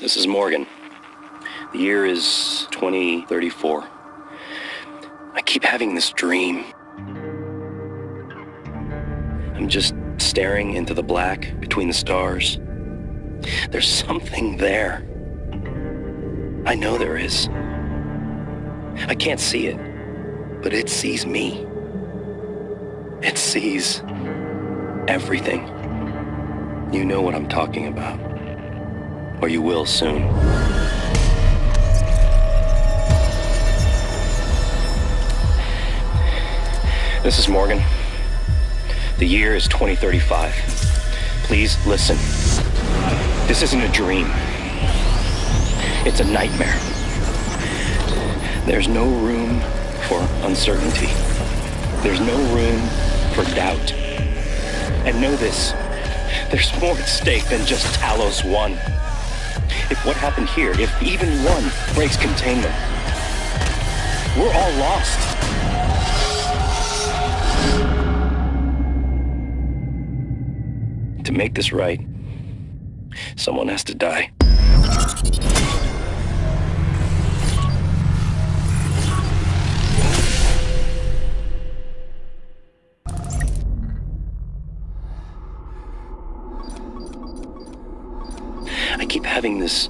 This is Morgan. The year is 2034. I keep having this dream. I'm just staring into the black between the stars. There's something there. I know there is. I can't see it, but it sees me. It sees everything. You know what I'm talking about. Or you will soon. This is Morgan. The year is 2035. Please listen. This isn't a dream. It's a nightmare. There's no room for uncertainty. There's no room for doubt. And know this, there's more at stake than just Talos 1. If what happened here, if even one breaks containment, we're all lost. To make this right, someone has to die. I keep having this